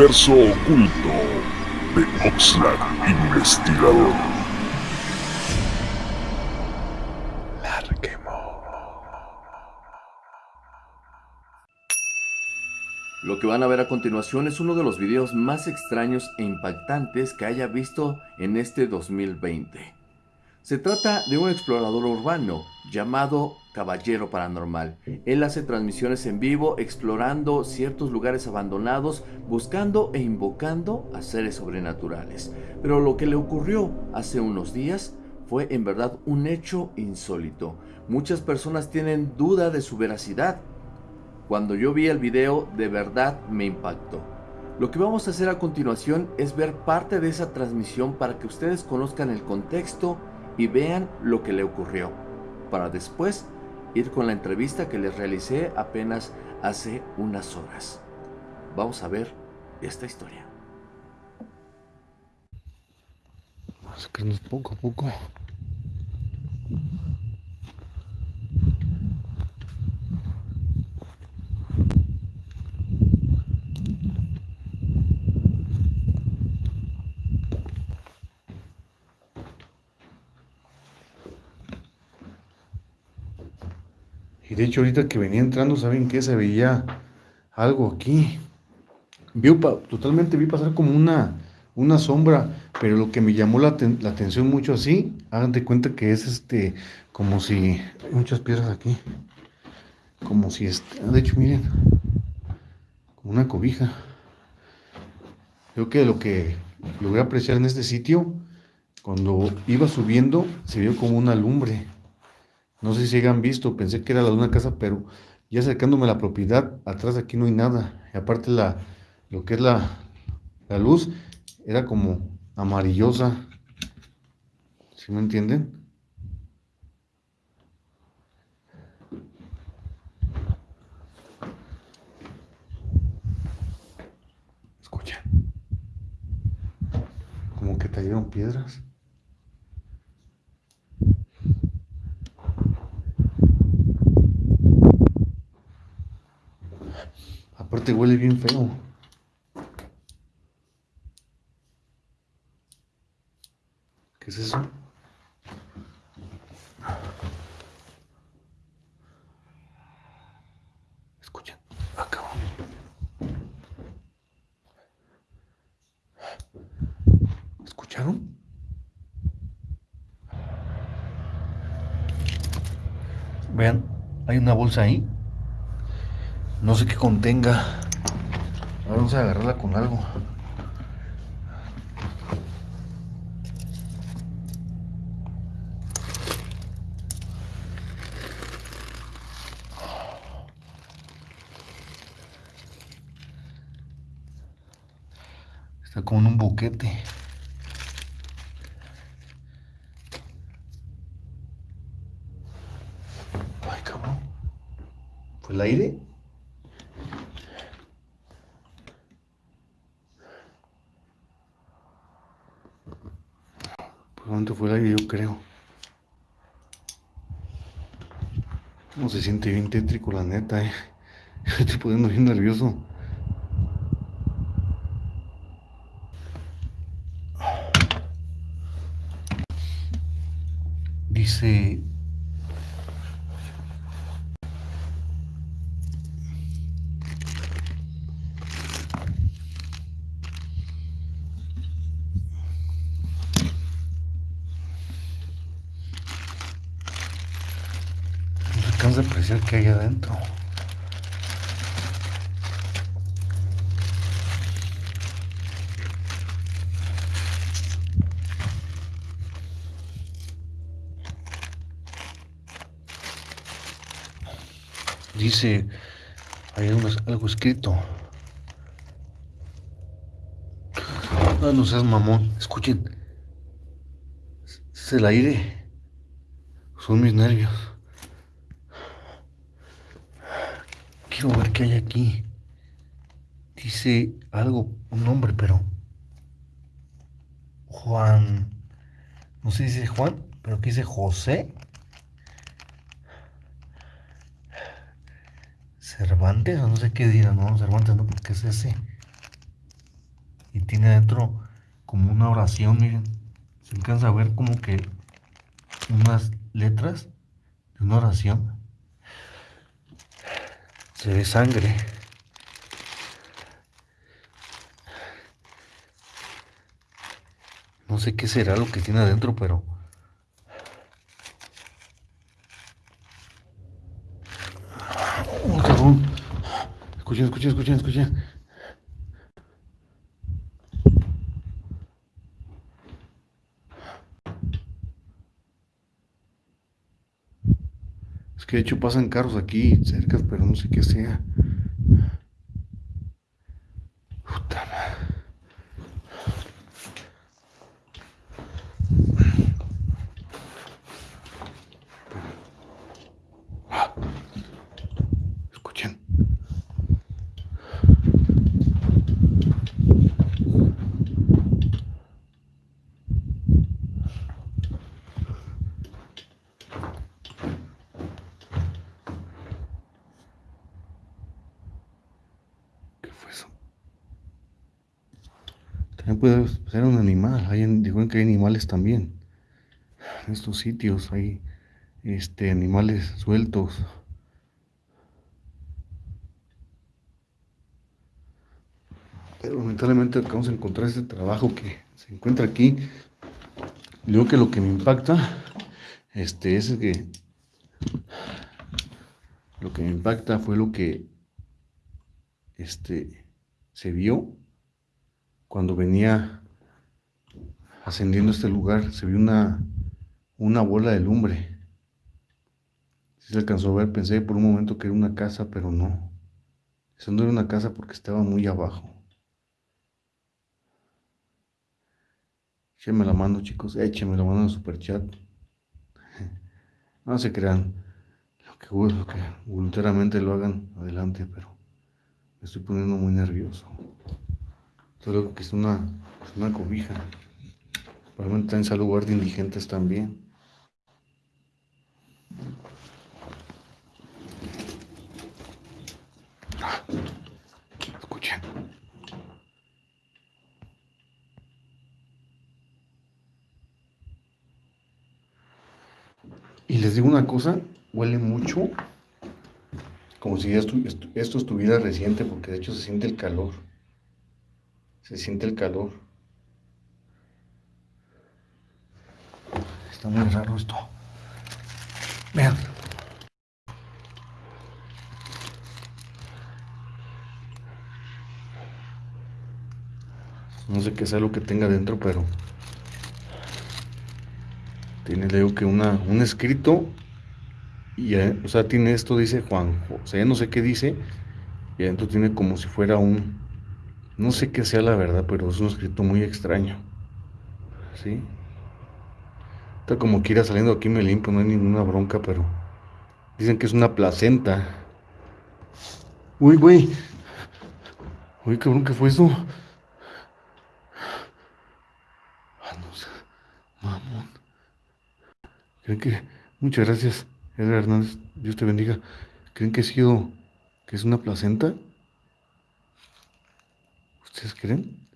universo oculto de Oxlack Investigador. Larquemo. Lo que van a ver a continuación es uno de los videos más extraños e impactantes que haya visto en este 2020. Se trata de un explorador urbano llamado Caballero Paranormal. Él hace transmisiones en vivo explorando ciertos lugares abandonados, buscando e invocando a seres sobrenaturales. Pero lo que le ocurrió hace unos días fue en verdad un hecho insólito. Muchas personas tienen duda de su veracidad cuando yo vi el video, de verdad me impactó. Lo que vamos a hacer a continuación es ver parte de esa transmisión para que ustedes conozcan el contexto y vean lo que le ocurrió, para después ir con la entrevista que les realicé apenas hace unas horas. Vamos a ver esta historia. Vamos a poco a poco. De hecho ahorita que venía entrando, ¿saben qué? Se veía algo aquí. Vi, totalmente vi pasar como una, una sombra, pero lo que me llamó la, atención mucho así, hagan de cuenta que es este, como si, hay muchas piedras aquí, como si, este, de hecho miren, como una cobija. Creo que lo que logré apreciar en este sitio, cuando iba subiendo, se vio como una lumbre. No sé si hayan visto, pensé que era la de una casa, pero ya acercándome a la propiedad, atrás aquí no hay nada. Y aparte la, lo que es la, la luz era como amarillosa. ¿Sí me entienden? Escucha. Como que cayeron piedras. Aparte huele bien feo. ¿Qué es eso? Escuchen, acá. ¿Escucharon? Vean, hay una bolsa ahí. No sé qué contenga. vamos a agarrarla con algo. Está como en un boquete. Ay, cabrón. ¿Fue el aire? ¿Cuánto fue el? Yo creo. No se siente bien tétrico, la neta, eh. estoy poniendo bien nervioso. Dice alcanza a apreciar que hay adentro. Dice, hay algo escrito. No, no seas mamón. Escuchen. Es el aire. Son mis nervios. Quiero ver qué hay aquí. Dice algo, un nombre, pero... Juan... No sé si dice Juan, pero aquí dice José. Cervantes, o no sé qué dirán, no, Cervantes no, porque es ese. Y tiene adentro como una oración, miren. Se alcanza a ver como que unas letras de una oración. Se ve sangre. No sé qué será lo que tiene adentro, pero... Oh, cabrón. Escuchen, escuchen, escuchen, escuchen. Que de hecho pasan carros aquí cerca, pero no sé qué sea. Puta madre. Ah. Escuchen. ¿Qué fue eso? También puede ser un animal. Hay, dijeron que hay animales también. En estos sitios hay este, animales sueltos. Pero lamentablemente acabamos de encontrar este trabajo que se encuentra aquí. Digo que lo que me impacta este, es que lo que me impacta fue lo que este, se vio cuando venía ascendiendo este lugar. Se vio una, una bola de lumbre. Si se alcanzó a ver, pensé por un momento que era una casa, pero no. Eso no era una casa porque estaba muy abajo. Échenme la mano, chicos. Échenme la mano en el superchat. No se crean. Lo que, lo que voluntariamente lo hagan adelante, pero me estoy poniendo muy nervioso. Solo que es una, una cobija. Probablemente en lugar de indigentes también. Escuchen. Y les digo una cosa, huele mucho como si esto, esto estuviera reciente, porque de hecho se siente el calor. Se siente el calor. Está muy raro esto. Vean. No sé qué sea lo que tenga dentro, pero tiene, le digo que una, un escrito y o sea, tiene esto, dice Juan José, no sé qué dice, y adentro tiene como si fuera un, no sé qué sea la verdad, pero es un escrito muy extraño, ¿sí? Está como que irá saliendo aquí me limpio, no hay ninguna bronca, pero dicen que es una placenta. Uy, güey. Uy, cabrón, ¿qué fue eso? Ah, no sé. Mamón. ¿Creen que? Muchas gracias, Edgar Hernández. Dios te bendiga. ¿Creen que ha sido, que es una placenta? ¿Ustedes creen?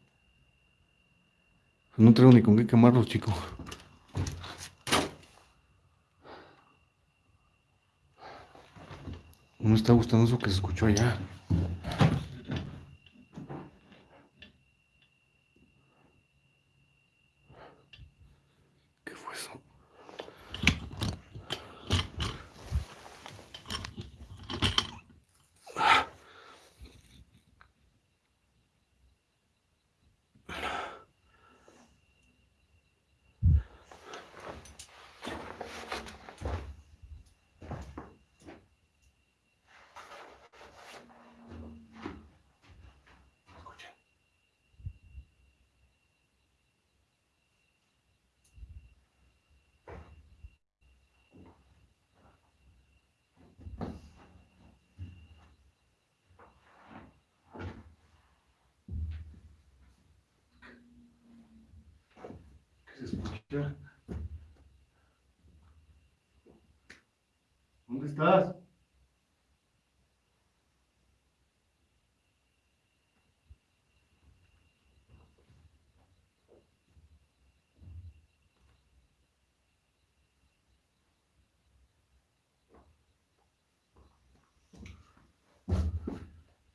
No traigo ni con qué quemarlos, chicos. No me está gustando eso que se escuchó allá. Já. Onde estás?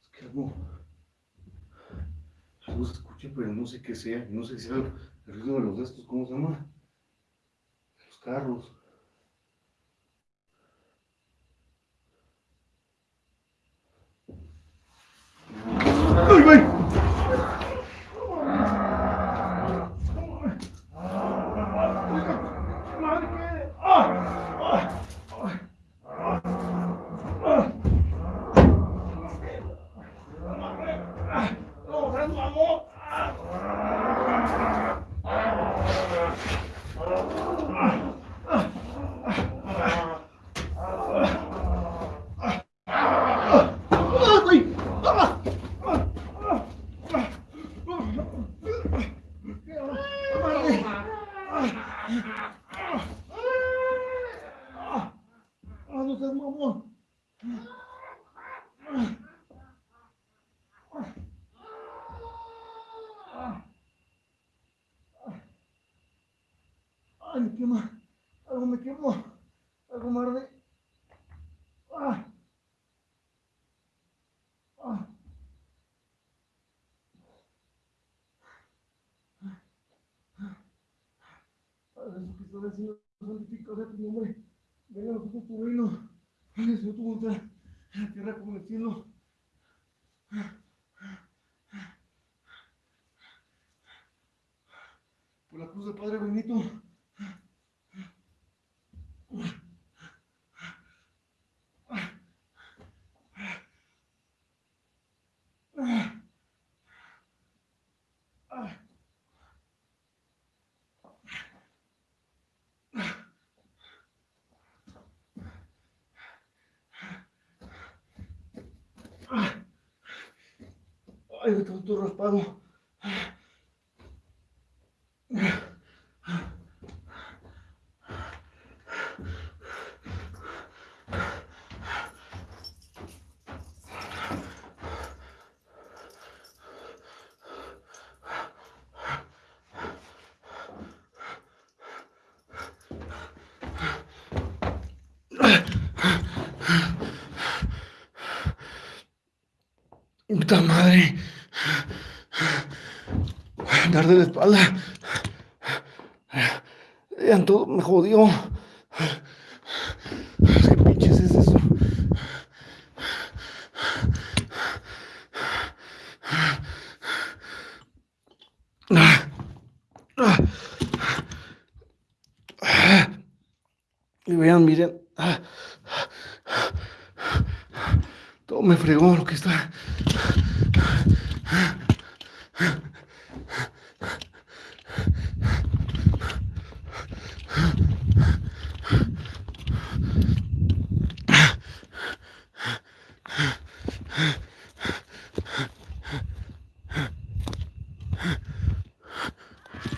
Escrevons. Escucha, pero no sé qué sea. No sé si sea el ruido de los de estos, ¿cómo se llama? Los carros. ¡Ay, güey! ¡Ah, no seas mamón! ¡Ay, me quema! Algo me quemó. Algo me arde. ¡Ah! ¡Ah! Del Señor, santificado sea tu nombre. Venga a nosotros tu reino. Venga, Señor, tu voluntad. En la tierra como en el cielo. Por la cruz del Padre Benito. Ay, todo raspado. Puta madre. Dar de la espalda. Ya todo me jodió. ¿Qué pinches es eso? Y vean, miren. Todo me fregó lo que está.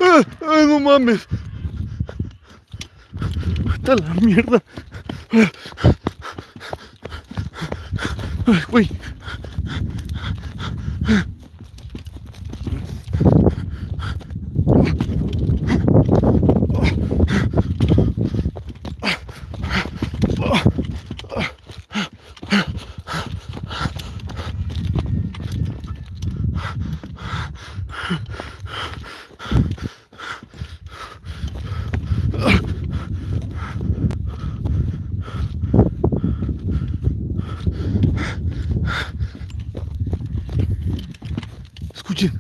¡Ah! ¡Ay, no mames! ¡Está la mierda! ¡Ay, güey! Escuchen.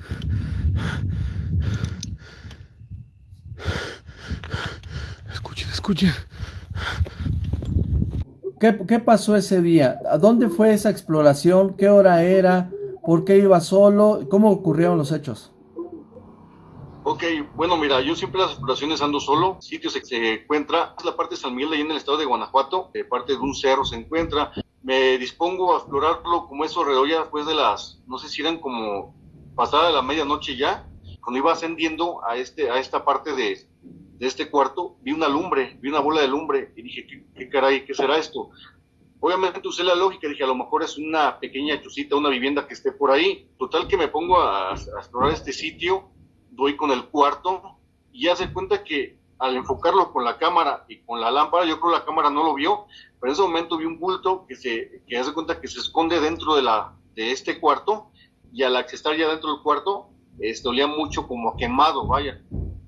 ¿Qué, pasó ese día? ¿A dónde fue esa exploración? ¿Qué hora era? ¿Por qué iba solo? ¿Cómo ocurrieron los hechos? Ok, bueno, mira, yo siempre las exploraciones ando solo. Sitio se, se encuentra, la parte de San Miguel, ahí en el estado de Guanajuato, parte de un cerro se encuentra. Me dispongo a explorarlo como eso alrededor ya después de las, no sé si eran como pasada la medianoche ya, cuando iba ascendiendo a, este, a esta parte de, de este cuarto, vi una lumbre, vi una bola de lumbre y dije, ¿qué, qué caray, qué será esto? Obviamente usé la lógica, dije, a lo mejor es una pequeña chusita, una vivienda que esté por ahí. Total que me pongo a, explorar este sitio, doy con el cuarto y ya se cuenta que al enfocarlo con la cámara y con la lámpara, yo creo que la cámara no lo vio, pero en ese momento vi un bulto que se que hace cuenta que se esconde dentro de la de este cuarto y al accesar ya dentro del cuarto este, olía mucho como quemado, vaya.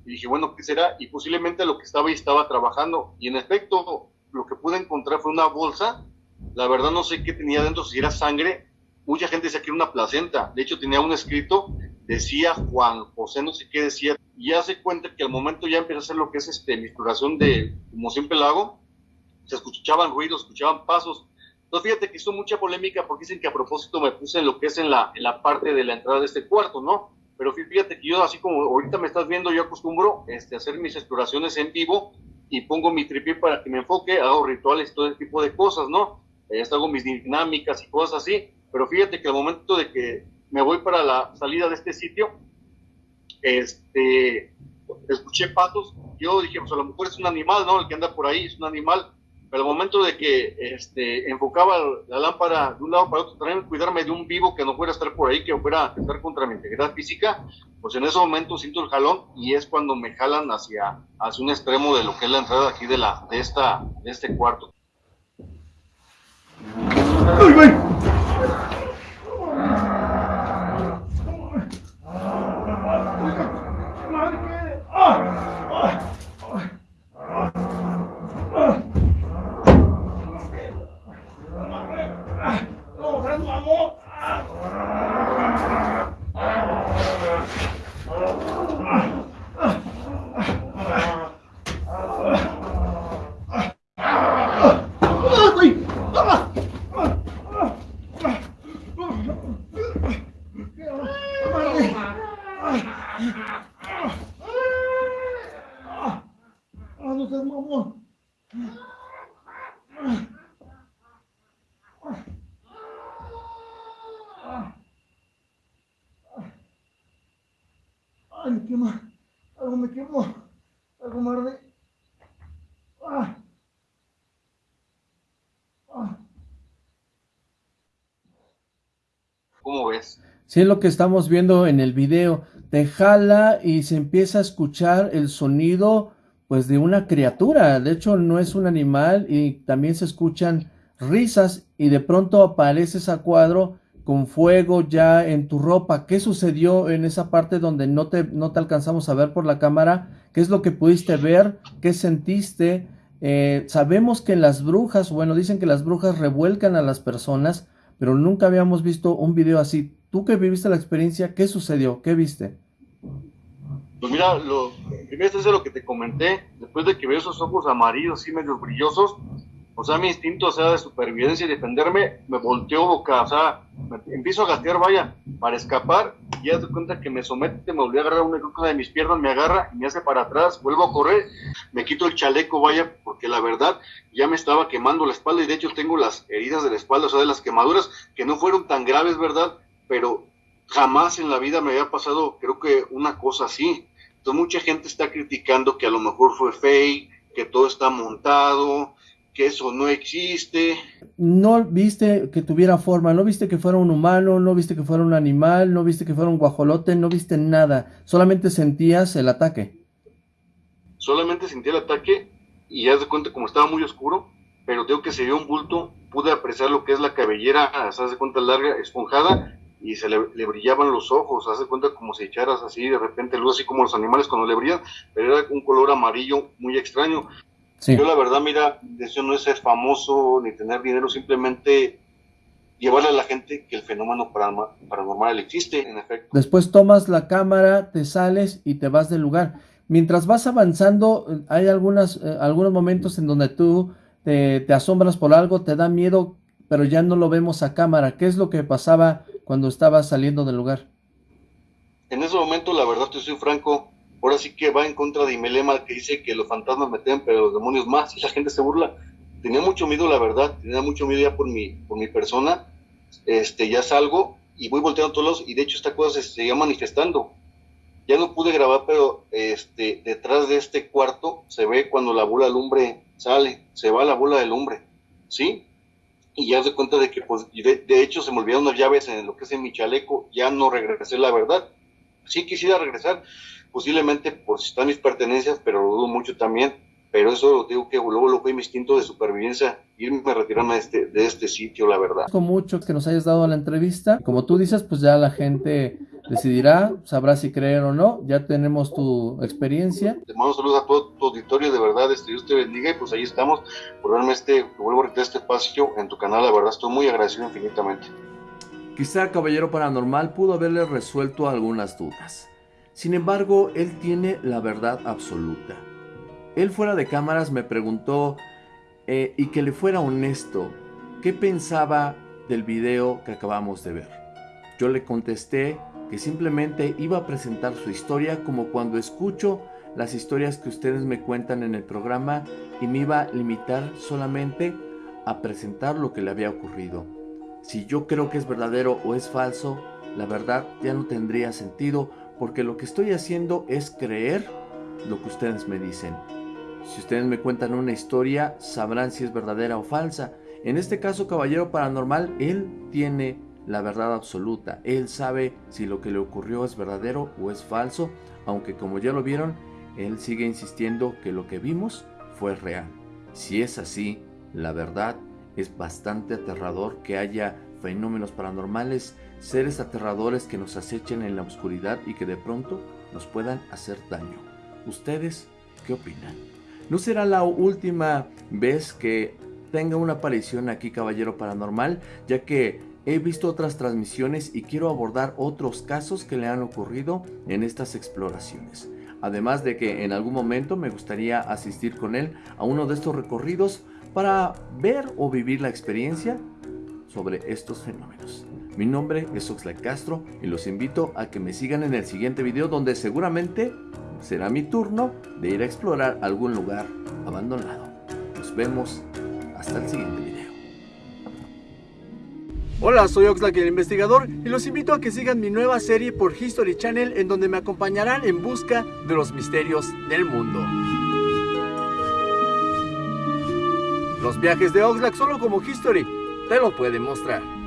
Y dije, bueno, ¿qué será? Y posiblemente lo que estaba ahí estaba trabajando. Y en efecto, lo que pude encontrar fue una bolsa la verdad no sé qué tenía dentro, si era sangre. Mucha gente decía que era una placenta. De hecho, tenía un escrito, decía Juan José, no sé qué decía. Y ya se cuenta que al momento ya empieza a hacer lo que es este, mi exploración de, como siempre lo hago, se escuchaban ruidos, escuchaban pasos. Entonces, fíjate que hizo mucha polémica porque dicen que a propósito me puse en lo que es en la, en la parte de la entrada de este cuarto, ¿no? Pero fíjate que yo, así como ahorita me estás viendo, yo acostumbro este, hacer mis exploraciones en vivo y pongo mi tripié para que me enfoque, hago rituales, todo ese tipo de cosas, ¿no? esto hago mis dinámicas y cosas así, pero fíjate que al momento de que me voy para la salida de este sitio, este, escuché patos, yo dije, pues a lo mejor es un animal, ¿no? El que anda por ahí es un animal, pero al momento de que este, enfocaba la lámpara de un lado para otro, también cuidarme de un vivo que no fuera a estar por ahí, que fuera a estar contra mi integridad física, pues en ese momento siento el jalón y es cuando me jalan hacia, hacia un extremo de lo que es la entrada aquí de, la, de, esta, de este cuarto. ¡Ay! Ay, me quema. Algo me quemó. Algo me arde. Ah. Ah. ¿Cómo Sí, es lo que estamos viendo en el video. Te jala y se empieza a escuchar el sonido pues de una criatura. De hecho, no es un animal y también se escuchan risas y de pronto apareces a cuadro con fuego ya en tu ropa. ¿Qué sucedió en esa parte donde no te, no te alcanzamos a ver por la cámara? ¿Qué es lo que pudiste ver? ¿Qué sentiste? Eh, sabemos que las brujas, bueno, dicen que las brujas revuelcan a las personas, pero nunca habíamos visto un video así. Tú que viviste la experiencia, ¿qué sucedió? ¿Qué viste? Pues mira, lo primero es lo que te comenté, después de que veo esos ojos amarillos, así medio brillosos, o sea, mi instinto, sea, de supervivencia y defenderme, me volteó boca, o sea, me empiezo a gatear, vaya, para escapar, y ya te cuenta que me somete, me volví a agarrar una cosa de mis piernas, me agarra y me hace para atrás, vuelvo a correr, me quito el chaleco, vaya, porque la verdad ya me estaba quemando la espalda, y de hecho tengo las heridas de la espalda, o sea, de las quemaduras, que no fueron tan graves, ¿verdad? Pero jamás en la vida me había pasado, creo que una cosa así. Entonces mucha gente está criticando que a lo mejor fue fake, que todo está montado, que eso no existe. No viste que tuviera forma, no viste que fuera un humano, no viste que fuera un animal, no viste que fuera un guajolote, no viste nada, solamente sentías el ataque. Solamente sentí el ataque y ya de cuenta como estaba muy oscuro, pero tengo que se vio un bulto, pude apreciar lo que es la cabellera, se hace cuenta larga, esponjada, y se le, brillaban los ojos, hace cuenta como si echaras así de repente luz, así como los animales cuando le brillan, pero era un color amarillo muy extraño. Yo la verdad, mira, deseo no es ser famoso ni tener dinero, simplemente llevarle a la gente que el fenómeno paranormal existe, en efecto. Después tomas la cámara, te sales y te vas del lugar. Mientras vas avanzando, hay algunas, eh, algunos momentos en donde tú te, te, asombras por algo, te da miedo, pero ya no lo vemos a cámara. ¿Qué es lo que pasaba cuando estabas saliendo del lugar? En ese momento, la verdad, te soy franco, ahora sí que va en contra de Imelema que dice que los fantasmas meten, pero los demonios más, y la gente se burla. Tenía mucho miedo, la verdad, tenía mucho miedo ya por mi, por mi persona. Este, ya salgo y voy volteando a todos lados, y de hecho esta cosa se seguía manifestando. Ya no pude grabar, pero este, detrás de este cuarto se ve cuando la bola de lumbre sale, se va la bola de lumbre, ¿sí? Y ya se cuenta de que, pues, de, hecho se me olvidaron las llaves en lo que es en mi chaleco, ya no regresé, la verdad. Sí quisiera regresar, posiblemente por si están mis pertenencias, pero lo dudo mucho también. Pero eso digo que luego lo fue mi instinto de supervivencia, irme a retirarme de este, de este sitio, la verdad. Con mucho que nos hayas dado la entrevista. Como tú dices, pues ya la gente decidirá, sabrá si creer o no. Ya tenemos tu experiencia. Te mando saludos a todo tu auditorio, de verdad, este, Dios te bendiga y pues ahí estamos por darme este, vuelvo a retirar este espacio en tu canal, la verdad, estoy muy agradecido infinitamente. Quizá Caballero Paranormal pudo haberle resuelto algunas dudas. Sin embargo, él tiene la verdad absoluta. Él fuera de cámaras me preguntó, eh, y que le fuera honesto, ¿qué pensaba del video que acabamos de ver? Yo le contesté que simplemente iba a presentar su historia como cuando escucho las historias que ustedes me cuentan en el programa y me iba a limitar solamente a presentar lo que le había ocurrido. Si yo creo que es verdadero o es falso, la verdad ya no tendría sentido porque lo que estoy haciendo es creer lo que ustedes me dicen. Si ustedes me cuentan una historia, sabrán si es verdadera o falsa. En este caso, Caballero Paranormal, él tiene la verdad absoluta. Él sabe si lo que le ocurrió es verdadero o es falso, aunque como ya lo vieron, él sigue insistiendo que lo que vimos fue real. Si es así, la verdad es bastante aterrador que haya fenómenos paranormales, seres aterradores que nos acechen en la oscuridad y que de pronto nos puedan hacer daño. ¿Ustedes qué opinan? No será la última vez que tenga una aparición aquí Caballero Paranormal, ya que he visto otras transmisiones y quiero abordar otros casos que le han ocurrido en estas exploraciones. Además de que en algún momento me gustaría asistir con él a uno de estos recorridos para ver o vivir la experiencia sobre estos fenómenos. Mi nombre es Oxlack Castro y los invito a que me sigan en el siguiente video donde seguramente será mi turno de ir a explorar algún lugar abandonado. Nos vemos hasta el siguiente video. Hola, soy Oxlack el investigador y los invito a que sigan mi nueva serie por History Channel en donde me acompañarán en busca de los misterios del mundo. Los viajes de Oxlack solo como History te lo pueden mostrar.